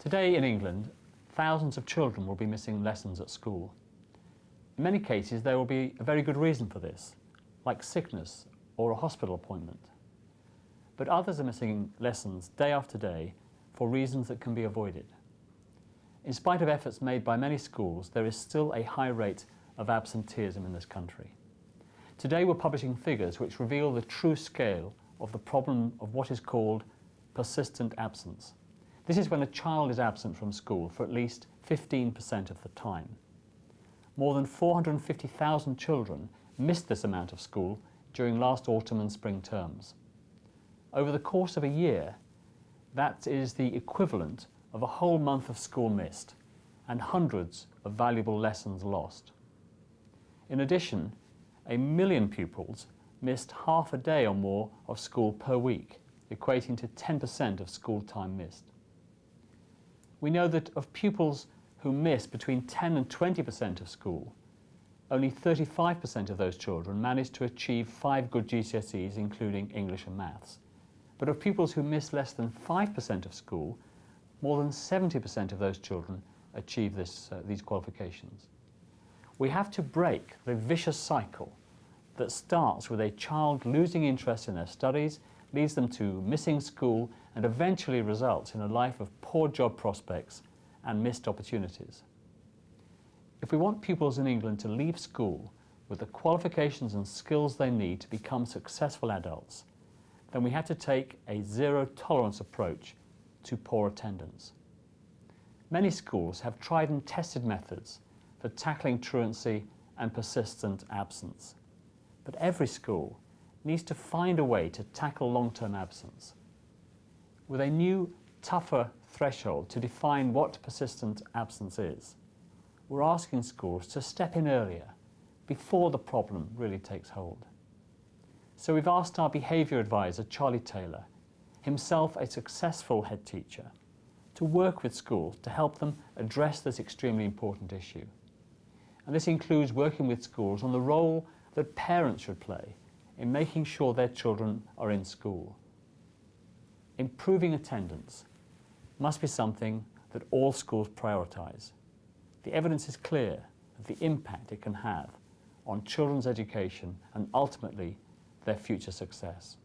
Today in England, thousands of children will be missing lessons at school. In many cases, there will be a very good reason for this, like sickness or a hospital appointment. But others are missing lessons day after day for reasons that can be avoided. In spite of efforts made by many schools, there is still a high rate of absenteeism in this country. Today we're publishing figures which reveal the true scale of the problem of what is called persistent absence. This is when a child is absent from school for at least 15% of the time. More than 450,000 children missed this amount of school during last autumn and spring terms. Over the course of a year, that is the equivalent of a whole month of school missed and hundreds of valuable lessons lost. In addition, a million pupils missed half a day or more of school per week, equating to 10% of school time missed. We know that of pupils who miss between 10 and 20% of school, only 35% of those children manage to achieve five good GCSEs, including English and Maths. But of pupils who miss less than 5% of school, more than 70% of those children achieve this, uh, these qualifications. We have to break the vicious cycle that starts with a child losing interest in their studies, leads them to missing school and eventually results in a life of poor job prospects and missed opportunities. If we want pupils in England to leave school with the qualifications and skills they need to become successful adults, then we have to take a zero tolerance approach to poor attendance. Many schools have tried and tested methods for tackling truancy and persistent absence. But every school needs to find a way to tackle long-term absence. With a new, tougher threshold to define what persistent absence is, we're asking schools to step in earlier, before the problem really takes hold. So we've asked our behaviour advisor, Charlie Taylor, himself a successful head teacher, to work with schools to help them address this extremely important issue. And this includes working with schools on the role that parents should play in making sure their children are in school. Improving attendance must be something that all schools prioritise. The evidence is clear of the impact it can have on children's education and ultimately their future success.